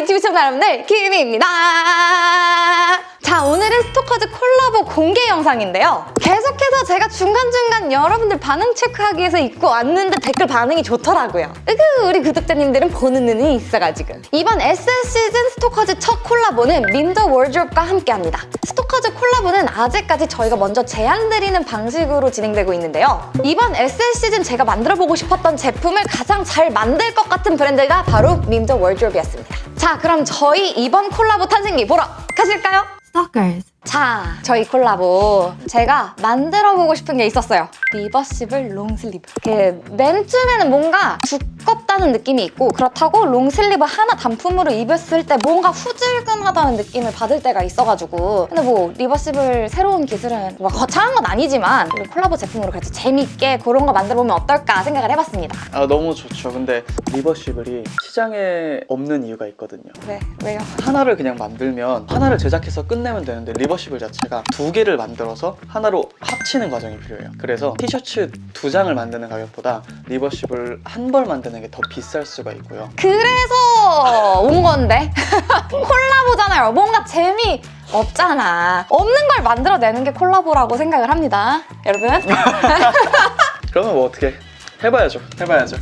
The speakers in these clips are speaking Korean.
유튜브 시청자 여러분들 키미입니다. 자 오늘은 스토커즈 콜라보 공개 영상인데요. 계속해서 제가 중 여러분들 반응 체크하기 위해서 입고 왔는데 댓글 반응이 좋더라고요. 으그 우리 구독자님들은 보는 눈이 있어가지고 이번 SS 시즌 스토커즈 첫 콜라보는 림더 월드롭과 함께합니다. 스토커즈 콜라보는 아직까지 저희가 먼저 제안드리는 방식으로 진행되고 있는데요. 이번 SS 시즌 제가 만들어보고 싶었던 제품을 가장 잘 만들 것 같은 브랜드가 바로 림더 월드롭이었습니다. 자 그럼 저희 이번 콜라보 탄생기 보러 가실까요? Stalkers. 자, 저희 콜라보 제가 만들어보고 싶은 게 있었어요. reversible long sleeve. 그 맨투맨은 뭔가 두껍다는 느낌이 있고 그렇다고 long sleeve 하나 단품으로 입었을 때 뭔가 후질근하다는 느낌을 받을 때가 있어가지고 근데 뭐 reversible 새로운 기술은 뭐 거창한 건 아니지만 콜라보 제품으로 그래서 재밌게 그런 거 만들어보면 어떨까 생각을 해봤습니다. 아 너무 좋죠. 근데 reversible이 시장에 없는 이유가 있거든요. 네, 왜요? 하나를 그냥 만들면 하나를 제작해서 끝내면 되는데 reversible 자체가 두 개를 만들어서 하나로 합치는 과정이 필요해요. 그래서 티셔츠 두 장을 만드는 가격보다 reversible 한 벌 만드는 게 더 비쌀 수가 있고요. 그래서 온 건데 콜라보잖아요 뭔가 재미 없잖아 없는 걸 만들어내는 게 콜라보라고 생각을 합니다 여러분 그러면 뭐 어떻게 해봐야죠. 해봐야죠.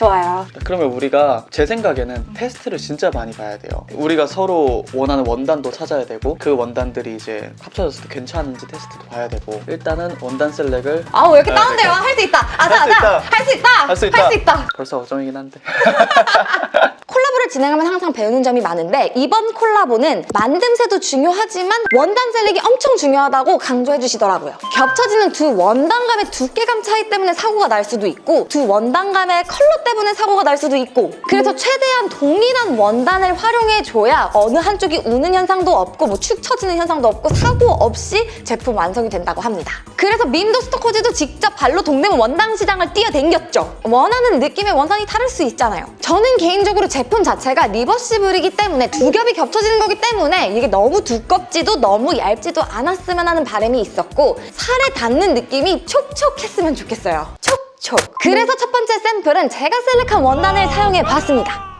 좋아요 그러면 우리가 제 생각에는 테스트를 진짜 많이 봐야 돼요. 우리가 서로 원하는 원단도 찾아야 되고 그 원단들이 이제 합쳐졌을 때 괜찮은지 테스트도 봐야 되고 일단은 원단 셀렉을 아우 왜 이렇게 아, 다운돼요. 할 수 있다 아자. 아자 할 수 있다 할 수 있다. 할 수 있다 벌써 어정이긴 한데 콜라보를 진행하면 항상 배우는 점이 많은데 이번 콜라보는 만듦새도 중요하지만 원단 셀렉이 엄청 중요하다고 강조해 주시더라고요. 겹쳐지는 두 원단감의 두께감 차이 때문에 사고가 날 수도 있고 두 원단감의 컬러 때문에 사고가 날 수도 있고 그래서 최대한 동일한 원단을 활용해 줘야 어느 한쪽이 우는 현상도 없고 뭐 축 처지는 현상도 없고 사고 없이 제품 완성이 된다고 합니다. 그래서 밈도 스토커즈도 직접 발로 동대문 원단 시장을 뛰어댕겼죠. 원하는 느낌의 원단이 다를 수 있잖아요. 저는 개인적으로 제품 자체가 리버시블이기 때문에 두 겹이 겹쳐지는 거기 때문에 이게 너무 두껍지도 너무 얇지도 않았으면 하는 바람이 있었고 살에 닿는 느낌이 촉촉했으면 좋겠어요. 촉촉. 그래서 첫 번째 샘플은 제가 셀렉한 원단을 사용해 봤습니다.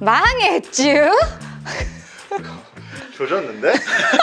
망했쥬? 조졌는데?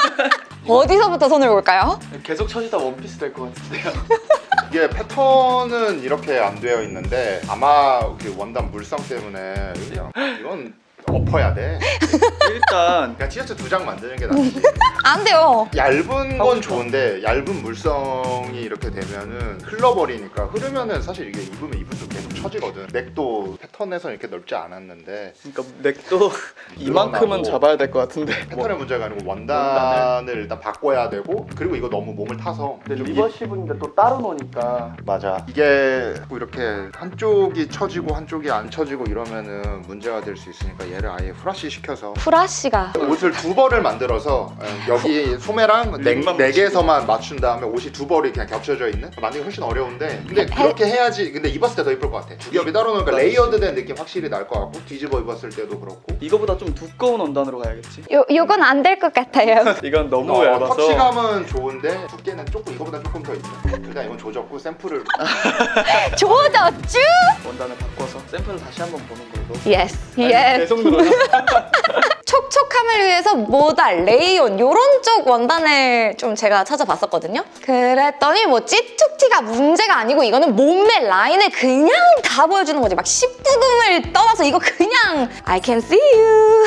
어디서부터 손을 볼까요? 계속 쳐지다 원피스 될 것 같은데요. 이게 패턴은 이렇게 안 되어 있는데 아마 그 원단 물성 때문에 그냥 이건 엎어야 돼. 일단 그냥 티셔츠 두 장 만드는 게 낫지. 안 돼요. 얇은 건. 좋은데 얇은 물성이 이렇게 되면은 흘러버리니까 흐르면은 사실 이게 입으면 입을수록 계속 처지거든. 넥도 패턴에서 이렇게 넓지 않았는데 그러니까 넥도 이만큼은. 잡아야 될 것 같은데. 패턴의 문제가 아니고 원단을 일단 바꿔야 되고 그리고 이거 너무 몸을 타서. 근데 reversible인데 또 따로 노니까. 맞아. 이게 이렇게 한쪽이 처지고 한쪽이 안 처지고 이러면은 문제가 될 수 있으니까 얘를 아예 후라시 시켜서. 프라시가. 옷을 두 벌을 만들어서 어, 여기 소매랑 neck, neck만 neck에서만 맞춘 다음에 옷이 두 벌이 그냥 겹쳐져 있는? 만들기 훨씬 어려운데. 근데 그렇게 해야지. 근데 입었을 때 더 이쁠 것 같아 두 겹이 따로 놓으니까 layered 된 느낌 확실히 날 것 같고 뒤집어 입었을 때도 그렇고 이거보다 좀 두꺼운 원단으로 가야겠지. 요, 요건 안 될 것 같아요. 이건 너무 어, 얇아서 touch감은 좋은데 두께는 조금 이거보다 조금 더 있어 일단 이건 조졌고 샘플을 조졌쥬? 원단을 바꿔서 샘플을 다시 한번 보는 걸로. yes, yes. 계속 늘어나. 촉촉함을 위해서 모달, 레이온 요런 쪽 원단을 좀 제가 찾아봤었거든요. 그랬더니 뭐 찌툭튀가 문제가 아니고 이거는 몸매 라인을 그냥 다 보여주는 거지. 막 19금을 떠나서 이거 그냥 I can see you.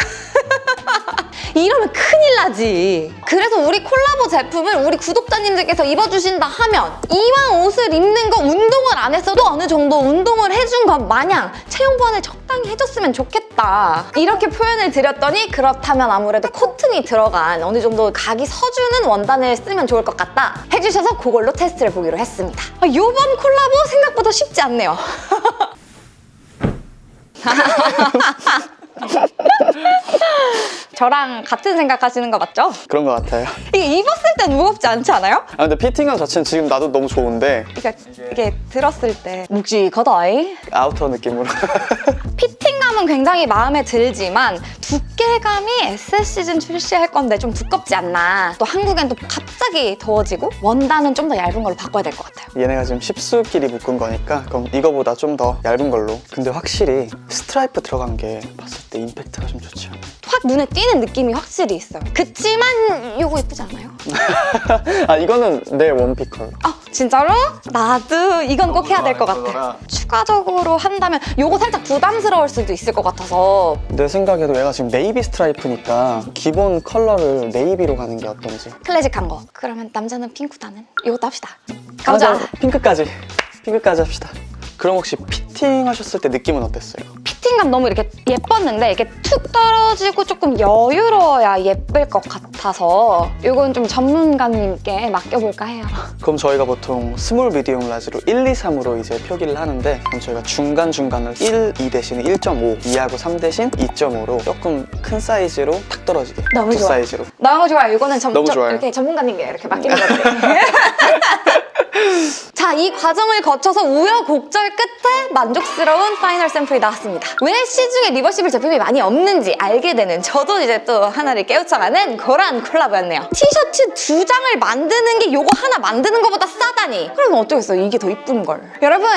이러면 큰일 나지. 그래서 우리 콜라보 제품을 우리 구독자님들께서 입어주신다 하면 이왕 옷을 입는 거 운동을 안 했어도 어느 정도 운동을 해준 것 마냥 체형 보완을 적당히 해줬으면 좋겠다. 이렇게 표현을 드렸더니 그렇다면 아무래도 코튼이 들어간 어느 정도 각이 서주는 원단을 쓰면 좋을 것 같다 해주셔서 그걸로 테스트를 보기로 했습니다. 아, 이번 콜라보 생각보다 쉽지 않네요. 저랑 같은 생각하시는 거 맞죠? 그런 것 같아요. 이게 입었을 때 무겁지 않지 않아요? 아 근데 fitting감 자체는 지금 나도 너무 좋은데 그러니까 이게 들었을 때 묵직하다이 outer 느낌으로 fitting감은 굉장히 마음에 들지만 두께감이 SS 시즌 출시할 건데 좀 두껍지 않나. 또 한국엔 또 갑자기 더워지고 원단은 좀 더 얇은 걸로 바꿔야 될 것 같아요. 얘네가 지금 십수끼리 묶은 거니까 그럼 이거보다 좀 더 얇은 걸로. 근데 확실히 스트라이프 들어간 게 봤을 때 임팩트가 좀 좋지 않아요? 확 눈에 띄는 느낌이 확실히 있어요. 그치만 이거 예쁘지 않아요? 아 이거는 내 one pick 컬러야 진짜로? 나도 이건 꼭 해야 될 것 같아. 추가적으로 한다면 요거 살짝 부담스러울 수도 있을 것 같아서. 내 생각에도 얘가 지금 네이비 스트라이프니까 기본 컬러를 navy로 가는 게 어떤지. 클래식한 거. 그러면 남자는 핑크다는? 이것도 합시다. 가보자. 아, 저 핑크까지. 핑크까지 합시다 그럼 혹시 피팅 하셨을 때 느낌은 어땠어요? fitting감 너무 이렇게 예뻤는데 이게 툭 떨어지고 조금 여유로워야 예쁠 것 같아서 이건 좀 전문가님께 맡겨볼까 해요. 그럼 저희가 보통 small medium large로 1, 2, 3으로 이제 표기를 하는데 그럼 저희가 중간중간을 1, 2 대신에 1.5, 2하고 3 대신 2.5로 조금 큰 사이즈로 탁 떨어지게 너무 두 좋아. 사이즈로 너무 좋아요. 이거는 전, 너무 저- 좋아요. 이렇게 전문가님께 이렇게 맡기는 건데. 자, 이 과정을 거쳐서 우여곡절 끝에 만족스러운 final 샘플이 나왔습니다. 왜 시중에 reversible 제품이 많이 없는지 알게 되는 저도 이제 또 하나를 깨우쳐가는 그런 콜라보였네요. 티셔츠 두 장을 만드는 게 요거 하나 만드는 것보다 싸다니. 그러면 어쩌겠어요. 이게 더 이쁜 걸. 여러분,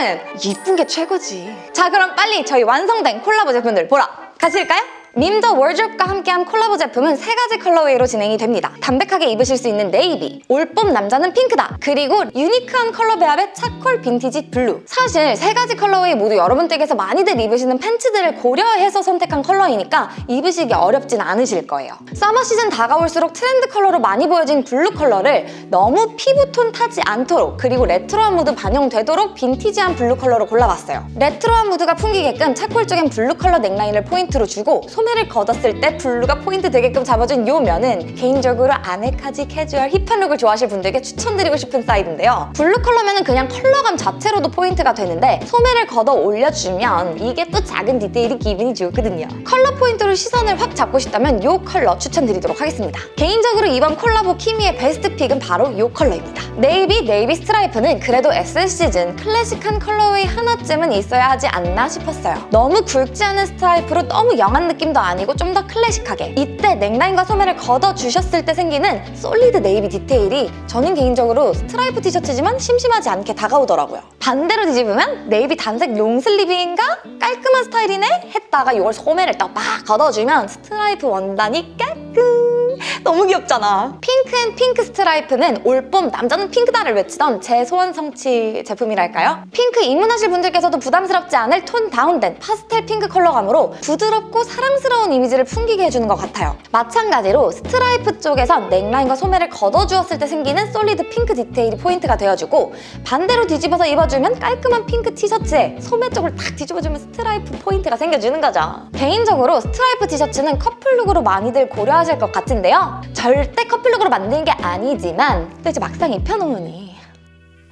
이쁜 게 최고지. 자, 그럼 빨리 저희 완성된 콜라보 제품들 보러 가실까요? 밈더워드로브와 함께한 콜라보 제품은 세 가지 colorway로 진행이 됩니다. 담백하게 입으실 수 있는 네이비, 올봄 남자는 핑크다, 그리고 unique한 컬러 배합의 charcoal 빈티지 블루. 사실 세 가지 colorway 모두 여러분 댁에서 많이들 입으시는 팬츠들을 고려해서 선택한 컬러이니까 입으시기 어렵진 않으실 거예요. summer 시즌 다가올수록 트렌드 컬러로 많이 보여진 블루 컬러를 너무 피부톤 타지 않도록 그리고 레트로한 무드 반영되도록 빈티지한 블루 컬러로 골라봤어요. 레트로한 무드가 풍기게끔 charcoal 쪽엔 블루 컬러 넥라인을 포인트로 주고 소매 를 걷었을 때 블루가 포인트 되게끔 잡아준 이 면은 개인적으로 아메카지 캐주얼 hip한 룩을 좋아하실 분들께 추천드리고 싶은 사이드인데요. 블루 컬러면은 그냥 컬러감 자체로도 포인트가 되는데 소매를 걷어 올려주면 이게 또 작은 디테일이 기분이 좋거든요. 컬러 포인트로 시선을 확 잡고 싶다면 이 컬러 추천드리도록 하겠습니다. 개인적으로 이번 콜라보 키미의 best pick은 바로 이 컬러입니다. navy, navy 스트라이프는 그래도 SS 시즌 클래식한 colorway 하나쯤은 있어야 하지 않나 싶었어요. 너무 굵지 않은 스트라이프로 너무 young한 느낌 도 아니고 좀 더 클래식하게 이때 넥라인과 소매를 걷어주셨을 때 생기는 solid navy 디테일이 저는 개인적으로 스트라이프 티셔츠지만 심심하지 않게 다가오더라고요. 반대로 뒤집으면 네이비 단색 long sleeve인가? 깔끔한 스타일이네? 했다가 이걸 소매를 딱 막 걷어주면 스트라이프 원단이 깔끔 너무 귀엽잖아. and 핑크 스트라이프는 올봄 남자는 핑크다를 외치던 제 소원 성취 제품이랄까요? 핑크 입문하실 분들께서도 부담스럽지 않을 tone down된 파스텔 핑크 컬러감으로 부드럽고 사랑스러운 이미지를 풍기게 해주는 것 같아요. 마찬가지로 스트라이프 쪽에선 넥라인과 소매를 걷어주었을 때 생기는 solid 핑크 디테일이 포인트가 되어주고 반대로 뒤집어서 입어주면 깔끔한 핑크 티셔츠에 소매 쪽을 탁 뒤집어주면 스트라이프 포인트가 생겨주는 거죠. 개인적으로 스트라이프 티셔츠는 커플룩으로 많이들 고려하실 것 같은데요. 절대 커플룩으로 만드는 게 아니지만 또 이제 막상 입혀놓으니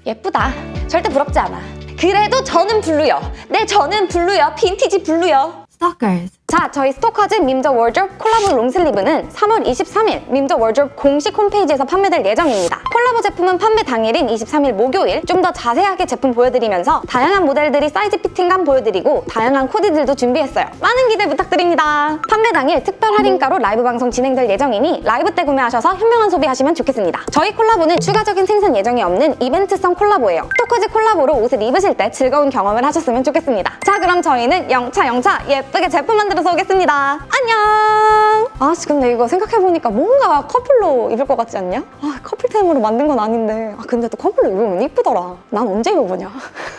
예쁘다. 절대 부럽지 않아. 그래도 저는 블루요. 네, 저는 블루요. 빈티지 블루요. Stalkers. 자, 저희 스토커즈 밈더워드로브 콜라보 long sleeve는 3월 23일 밈더워드로브 공식 홈페이지에서 판매될 예정입니다. 콜라보 제품은 판매 당일인 23일 목요일 좀 더 자세하게 제품 보여드리면서 다양한 모델들이 사이즈 fitting감 보여드리고 다양한 코디들도 준비했어요. 많은 기대 부탁드립니다. 판매 당일 특별 할인가로 라이브 방송 진행될 예정이니 라이브 때 구매하셔서 현명한 소비하시면 좋겠습니다. 저희 콜라보는 추가적인 생산 예정이 없는 이벤트성 콜라보예요. 스토커즈 콜라보로 옷을 입으실 때 즐거운 경험을 하셨으면 좋겠습니다. 자, 그럼 저희는 영차 영차 예쁘게 제품 만들어 서 오겠습니다. 안녕! 아, 씨, 근데 이거 생각해보니까 뭔가 커플로 입을 것 같지 않냐? 아, 커플템으로 만든 건 아닌데. 아, 근데 또 커플로 입으면 이쁘더라. 난 언제 입어보냐?